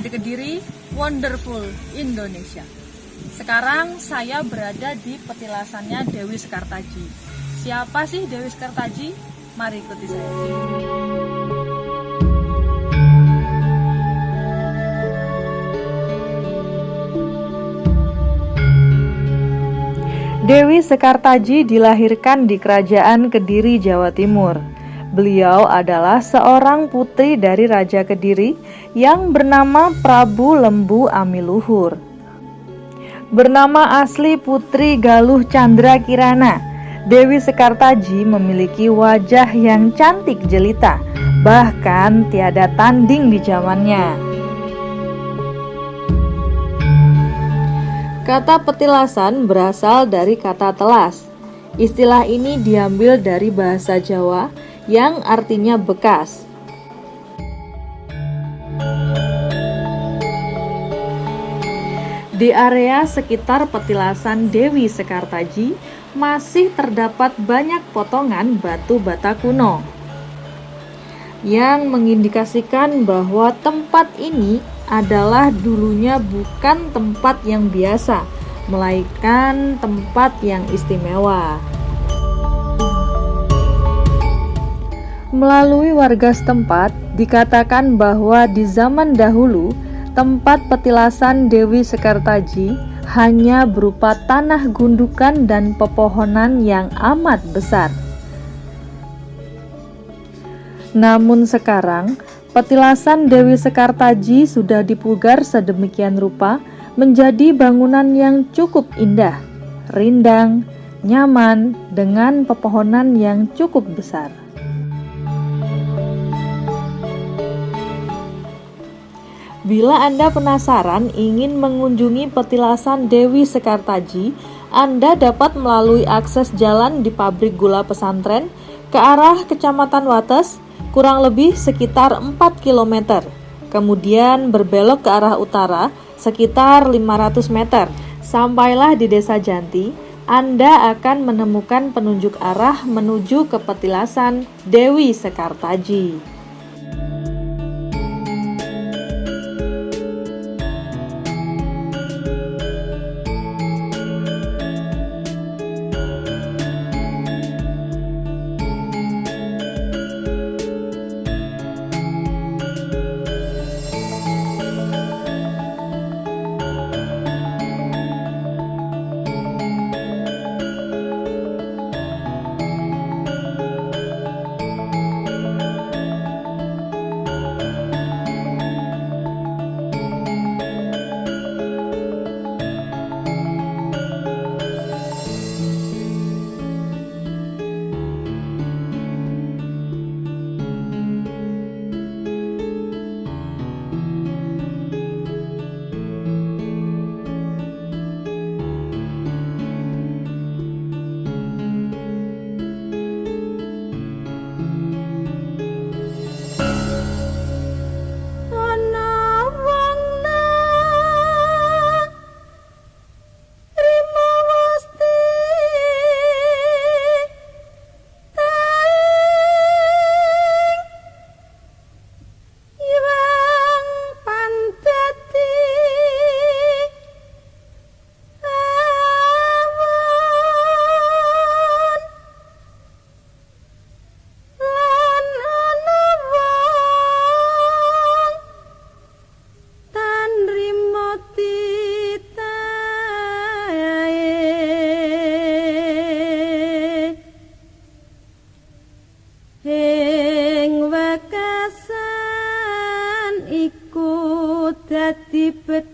Di Kediri, Wonderful Indonesia. Sekarang saya berada di petilasannya Dewi Sekartaji. Siapa sih Dewi Sekartaji? Mari ikuti saya. Dewi Sekartaji dilahirkan di Kerajaan Kediri, Jawa Timur. Beliau adalah seorang putri dari Raja Kediri yang bernama Prabu Lembu Amiluhur. Bernama asli Putri Galuh Chandra Kirana, Dewi Sekartaji memiliki wajah yang cantik jelita, bahkan tiada tanding di zamannya. Kata petilasan berasal dari kata telas. Istilah ini diambil dari bahasa Jawa yang artinya bekas. Di area sekitar petilasan Dewi Sekartaji masih terdapat banyak potongan batu bata kuno yang mengindikasikan bahwa tempat ini adalah dulunya bukan tempat yang biasa, melainkan tempat yang istimewa. Melalui warga setempat, dikatakan bahwa di zaman dahulu tempat petilasan Dewi Sekartaji hanya berupa tanah gundukan dan pepohonan yang amat besar. Namun sekarang, petilasan Dewi Sekartaji sudah dipugar sedemikian rupa menjadi bangunan yang cukup indah, rindang, nyaman, dengan pepohonan yang cukup besar. Bila Anda penasaran ingin mengunjungi petilasan Dewi Sekartaji, Anda dapat melalui akses jalan di pabrik gula pesantren ke arah Kecamatan Wates, kurang lebih sekitar 4 km. Kemudian berbelok ke arah utara sekitar 500 meter. Sampailah di Desa Janti, Anda akan menemukan penunjuk arah menuju ke petilasan Dewi Sekartaji. Hep